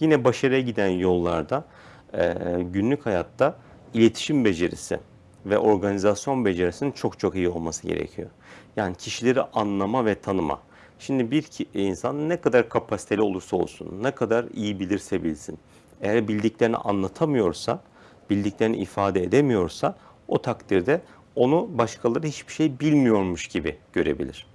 Yine başarıya giden yollarda e, günlük hayatta iletişim becerisi ve organizasyon becerisinin çok çok iyi olması gerekiyor. Yani kişileri anlama ve tanıma. Şimdi bir insan ne kadar kapasiteli olursa olsun, ne kadar iyi bilirse bilsin, eğer bildiklerini anlatamıyorsa, bildiklerini ifade edemiyorsa o takdirde onu başkaları hiçbir şey bilmiyormuş gibi görebilir.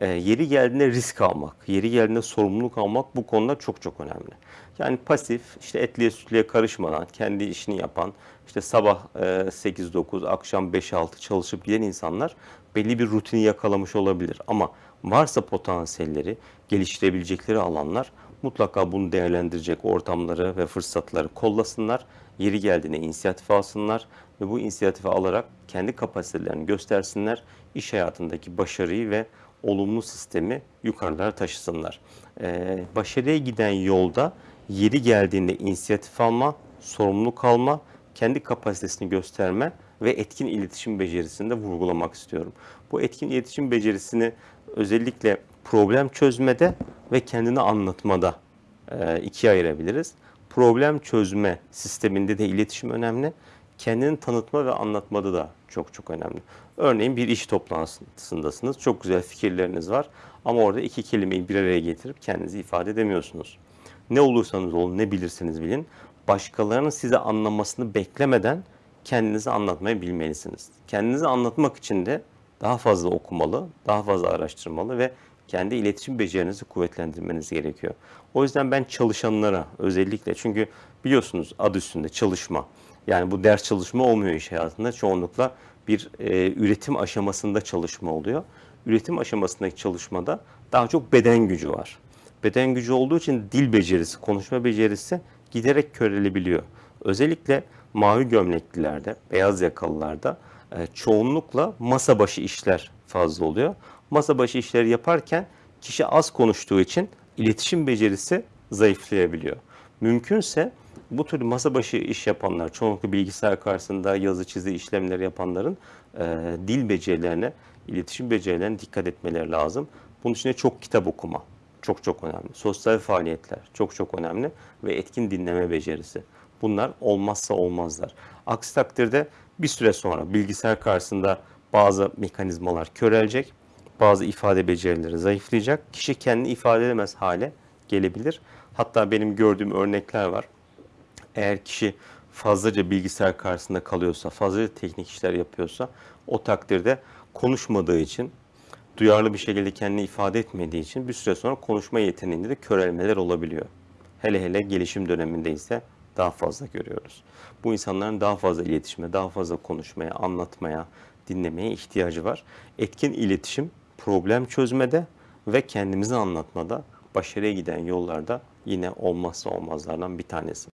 E, yeri geldiğinde risk almak, yeri geldiğinde sorumluluk almak bu konuda çok çok önemli. Yani pasif, işte etliye sütlüye karışmadan kendi işini yapan, işte sabah e, 8-9, akşam 5-6 çalışıp giden insanlar belli bir rutini yakalamış olabilir. Ama varsa potansiyelleri, geliştirebilecekleri alanlar mutlaka bunu değerlendirecek ortamları ve fırsatları kollasınlar. Yeri geldiğinde inisiyatif alsınlar ve bu inisiyatifi alarak kendi kapasitelerini göstersinler. İş hayatındaki başarıyı ve olumlu sistemi yukarılara taşısınlar. Ee, başarıya giden yolda yeri geldiğinde inisiyatif alma, sorumluluk alma, kendi kapasitesini gösterme ve etkin iletişim becerisini de vurgulamak istiyorum. Bu etkin iletişim becerisini özellikle problem çözmede ve kendini anlatmada e, ikiye ayırabiliriz. Problem çözme sisteminde de iletişim önemli. Kendini tanıtma ve anlatmada da çok çok önemli. Örneğin bir iş toplantısındasınız. Çok güzel fikirleriniz var ama orada iki kelimeyi bir araya getirip kendinizi ifade edemiyorsunuz. Ne olursanız olun, ne bilirseniz bilin, başkalarının size anlamasını beklemeden kendinizi anlatmayı bilmelisiniz. Kendinizi anlatmak için de daha fazla okumalı, daha fazla araştırmalı ve kendi iletişim becerinizi kuvvetlendirmeniz gerekiyor. O yüzden ben çalışanlara özellikle çünkü biliyorsunuz adı üstünde çalışma. Yani bu ders çalışma olmuyor iş hayatında. Çoğunlukla bir e, üretim aşamasında çalışma oluyor. Üretim aşamasındaki çalışmada daha çok beden gücü var. Beden gücü olduğu için dil becerisi, konuşma becerisi giderek körelebiliyor. Özellikle mavi gömleklilerde, beyaz yakalılarda e, çoğunlukla masa başı işler fazla oluyor. Masa başı işleri yaparken kişi az konuştuğu için iletişim becerisi zayıflayabiliyor. Mümkünse bu tür masa başı iş yapanlar, çoğunlukla bilgisayar karşısında yazı çizi işlemleri yapanların e, dil becerilerine, iletişim becerilerine dikkat etmeleri lazım. Bunun için de çok kitap okuma çok çok önemli. Sosyal faaliyetler çok çok önemli ve etkin dinleme becerisi. Bunlar olmazsa olmazlar. Aksi takdirde bir süre sonra bilgisayar karşısında bazı mekanizmalar körelecek, bazı ifade becerileri zayıflayacak. Kişi kendini ifade edemez hale gelebilir. Hatta benim gördüğüm örnekler var. Eğer kişi fazlaca bilgisayar karşısında kalıyorsa, fazlaca teknik işler yapıyorsa o takdirde konuşmadığı için, duyarlı bir şekilde kendini ifade etmediği için bir süre sonra konuşma yeteneğinde de körelmeler olabiliyor. Hele hele gelişim döneminde ise daha fazla görüyoruz. Bu insanların daha fazla iletişime, daha fazla konuşmaya, anlatmaya, dinlemeye ihtiyacı var. Etkin iletişim problem çözmede ve kendimizi anlatmada başarıya giden yollarda yine olmazsa olmazlardan bir tanesi.